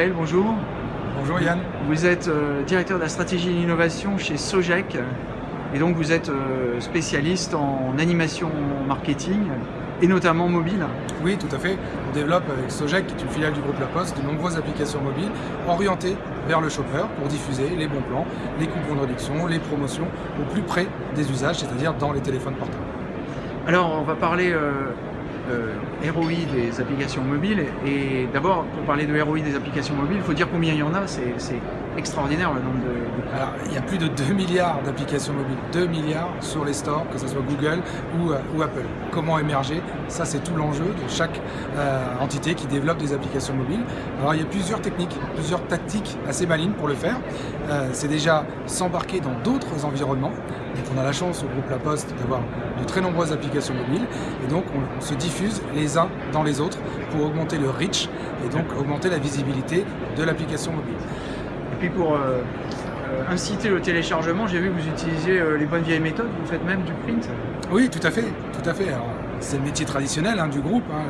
Michael, bonjour. Bonjour Yann. Vous êtes euh, directeur de la stratégie et l'innovation chez Sogec et donc vous êtes euh, spécialiste en animation marketing et notamment mobile. Oui, tout à fait. On développe avec Sogec, qui est une filiale du groupe La Poste, de nombreuses applications mobiles orientées vers le shopper pour diffuser les bons plans, les coupons de réduction, les promotions au plus près des usages, c'est-à-dire dans les téléphones portables. Alors on va parler euh, ROI des applications mobiles. Et d'abord, pour parler de ROI des applications mobiles, il faut dire combien il y en a. C'est extraordinaire le nombre de... Alors, il y a plus de 2 milliards d'applications mobiles. 2 milliards sur les stores, que ce soit Google ou, euh, Apple. Comment émerger? Ça, c'est tout l'enjeu de chaque euh, entité qui développe des applications mobiles. Alors, il y a plusieurs techniques, plusieurs tactiques assez malines pour le faire. Euh, c'est déjà s'embarquer dans d'autres environnements. Donc, on a la chance au groupe La Poste d'avoir de très nombreuses applications mobiles. Et donc, on se diffuse les uns dans les autres pour augmenter le reach et donc augmenter la visibilité de l'application mobile. Et puis pour euh, euh, inciter le téléchargement, j'ai vu que vous utilisiez euh, les bonnes vieilles méthodes, vous faites même du print Oui, tout à fait, tout à fait. C'est le métier traditionnel hein, du groupe, hein,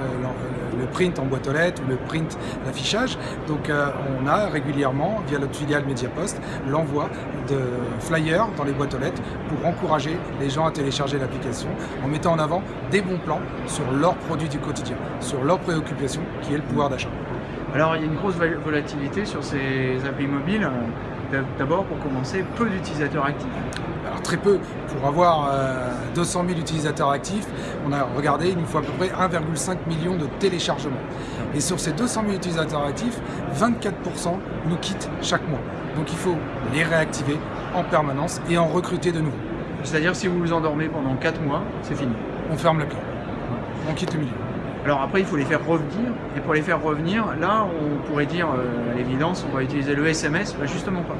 le, print en boîte aux lettres le print d'affichage. Donc on a régulièrement, via notre filiale Mediapost, l'envoi de flyers dans les boîtes aux lettres pour encourager les gens à télécharger l'application en mettant en avant des bons plans sur leurs produits du quotidien, sur leur préoccupation qui est le pouvoir d'achat. Alors il y a une grosse volatilité sur ces applis mobiles. D'abord, pour commencer, peu d'utilisateurs actifs. Alors très peu. Pour avoir 200 euh, 000 utilisateurs actifs, on a regardé, il nous faut à peu près 1,5 million de téléchargements. Et sur ces 200 000 utilisateurs actifs, 24% nous quittent chaque mois. Donc il faut les réactiver en permanence et en recruter de nouveau. C'est-à-dire si vous vous endormez pendant 4 mois, c'est fini On ferme le cœur. On quitte le milieu. Alors après, il faut les faire revenir. Et pour les faire revenir, là, on pourrait dire, euh, à l'évidence, on va utiliser le SMS. Bah, justement pas.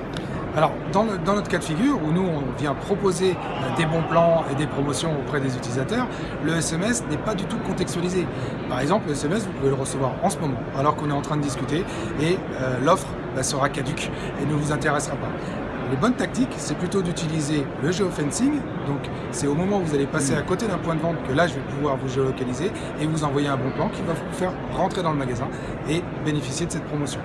Alors, dans, notre cas de figure, où nous, on vient proposer euh, des bons plans et des promotions auprès des utilisateurs, le SMS n'est pas du tout contextualisé. Par exemple, le SMS, vous pouvez le recevoir en ce moment, alors qu'on est en train de discuter, et euh, l'offre bah, sera caduque et ne vous intéressera pas. Les bonnes tactiques, c'est plutôt d'utiliser le geofencing. Donc, c'est au moment où vous allez passer à côté d'un point de vente que là, je vais pouvoir vous géolocaliser et vous envoyer un bon plan qui va vous faire rentrer dans le magasin et bénéficier de cette promotion.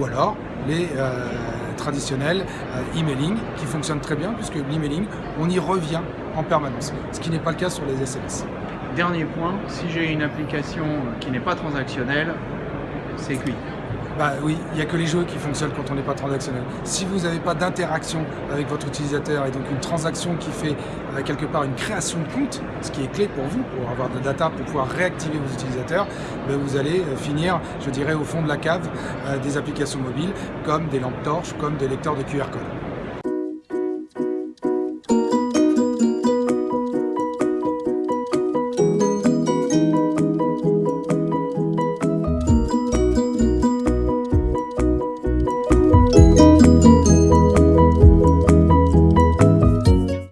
Ou alors, les euh, traditionnels euh, emailing qui fonctionnent très bien puisque l'emailing, on y revient en permanence, ce qui n'est pas le cas sur les SMS. Dernier point, si j'ai une application qui n'est pas transactionnelle, c'est cuit. Bah oui, il n'y a que les jeux qui fonctionnent quand on n'est pas transactionnel. Si vous n'avez pas d'interaction avec votre utilisateur et donc une transaction qui fait euh, quelque part une création de compte, ce qui est clé pour vous, pour avoir de la data, pour pouvoir réactiver vos utilisateurs, ben vous allez euh, finir, je dirais, au fond de la cave euh, des applications mobiles comme des lampes torches, comme des lecteurs de QR code.